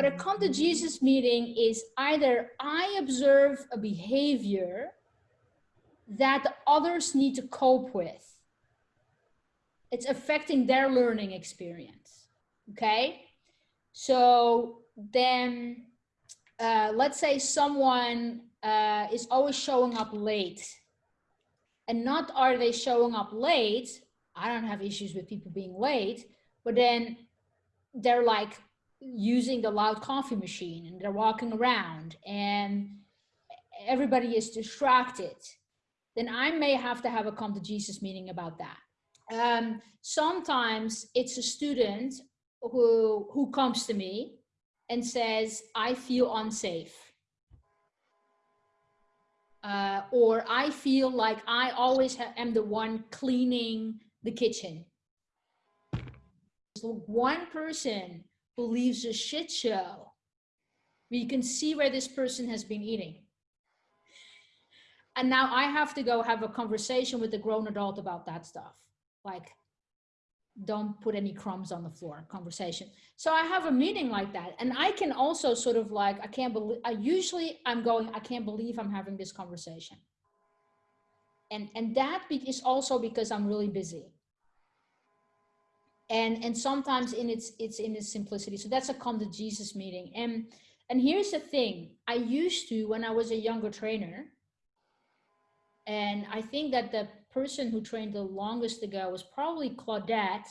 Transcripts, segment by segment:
But a come to Jesus meeting is either I observe a behavior that others need to cope with. It's affecting their learning experience. Okay. So then uh, let's say someone uh, is always showing up late and not are they showing up late. I don't have issues with people being late, but then they're like using the loud coffee machine and they're walking around and everybody is distracted, then I may have to have a come to Jesus meeting about that. Um, sometimes it's a student who, who comes to me and says, I feel unsafe. Uh, or I feel like I always am the one cleaning the kitchen. So one person leaves a shit show, you can see where this person has been eating. And now I have to go have a conversation with the grown adult about that stuff. Like, don't put any crumbs on the floor conversation. So I have a meeting like that. And I can also sort of like, I can't believe, I usually I'm going, I can't believe I'm having this conversation. And, and that is also because I'm really busy. And, and sometimes in its, it's in its simplicity. So that's a come to Jesus meeting. And, and here's the thing, I used to, when I was a younger trainer, and I think that the person who trained the longest ago was probably Claudette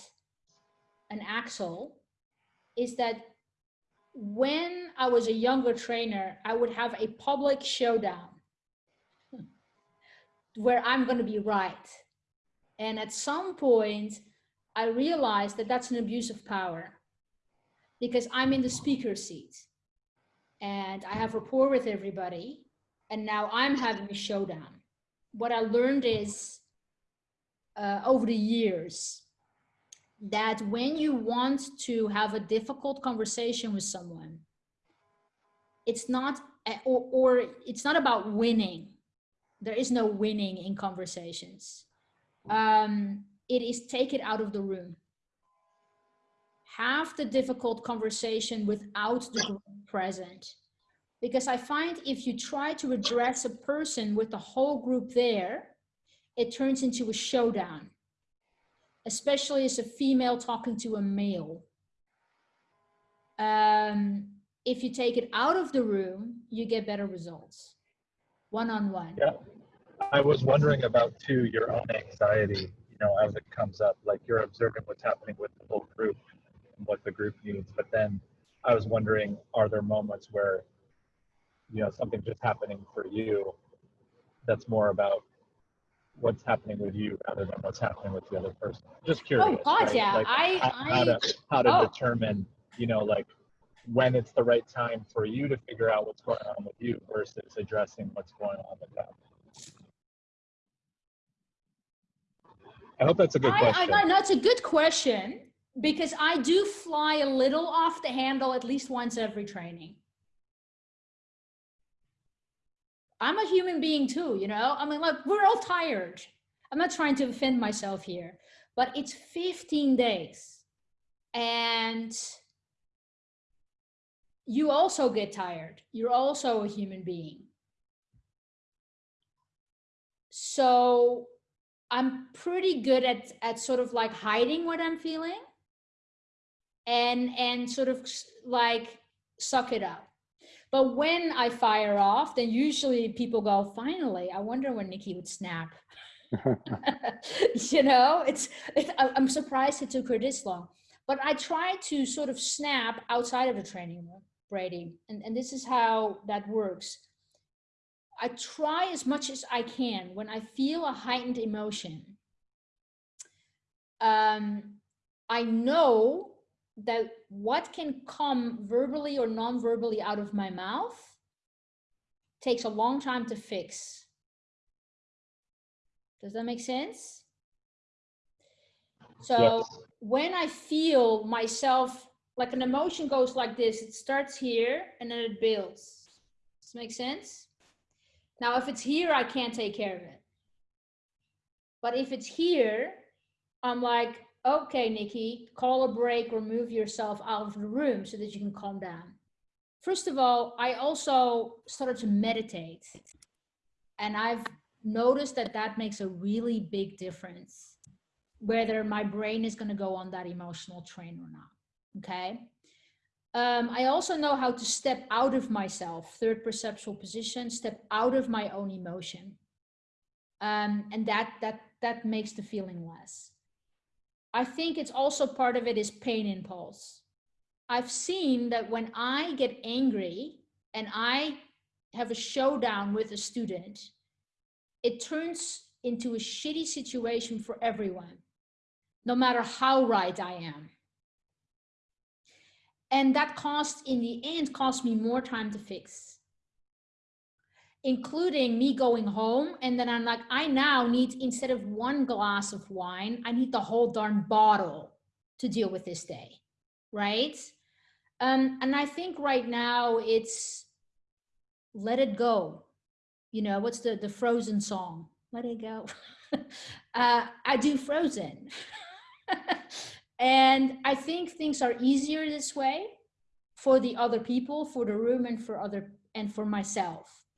and Axel, is that when I was a younger trainer, I would have a public showdown where I'm going to be right. And at some point, I realized that that's an abuse of power because I'm in the speaker seat and I have rapport with everybody. And now I'm having a showdown. What I learned is uh, over the years that when you want to have a difficult conversation with someone, it's not, or, or it's not about winning. There is no winning in conversations. Um, it is take it out of the room. Have the difficult conversation without the group present. Because I find if you try to address a person with the whole group there, it turns into a showdown, especially as a female talking to a male. Um, if you take it out of the room, you get better results, one-on-one. -on -one. Yeah, I was wondering about too, your own anxiety, know, as it comes up, like you're observing what's happening with the whole group and what the group needs. But then I was wondering, are there moments where, you know, something just happening for you that's more about what's happening with you rather than what's happening with the other person. Just oh, curious. Oh God, right? yeah. Like I, how, I, how to how to oh. determine, you know, like when it's the right time for you to figure out what's going on with you versus addressing what's going on with them. I hope that's a good I, question. I, it's a good question because I do fly a little off the handle at least once every training. I'm a human being too, you know? I mean, look, we're all tired. I'm not trying to offend myself here, but it's 15 days. And you also get tired. You're also a human being. So I'm pretty good at, at sort of like hiding what I'm feeling and, and sort of like suck it up. But when I fire off, then usually people go, finally, I wonder when Nikki would snap. you know, it's, it, I'm surprised it took her this long. But I try to sort of snap outside of the training room, Brady. And, and this is how that works. I try as much as I can when I feel a heightened emotion. Um, I know that what can come verbally or non-verbally out of my mouth takes a long time to fix. Does that make sense? So yes. when I feel myself, like an emotion goes like this, it starts here and then it builds. Does that make sense? Now, if it's here, I can't take care of it. But if it's here, I'm like, okay, Nikki, call a break or move yourself out of the room so that you can calm down. first of all, I also started to meditate. And I've noticed that that makes a really big difference, whether my brain is going to go on that emotional train or not. Okay. Um, I also know how to step out of myself, third perceptual position, step out of my own emotion. Um, and that, that, that makes the feeling less. I think it's also part of it is pain impulse. I've seen that when I get angry and I have a showdown with a student, it turns into a shitty situation for everyone, no matter how right I am. And that cost, in the end, cost me more time to fix, including me going home. And then I'm like, I now need, instead of one glass of wine, I need the whole darn bottle to deal with this day, right? Um, and I think right now it's let it go. You know, what's the, the Frozen song? Let it go. uh, I do Frozen. And I think things are easier this way for the other people, for the room and for other and for myself.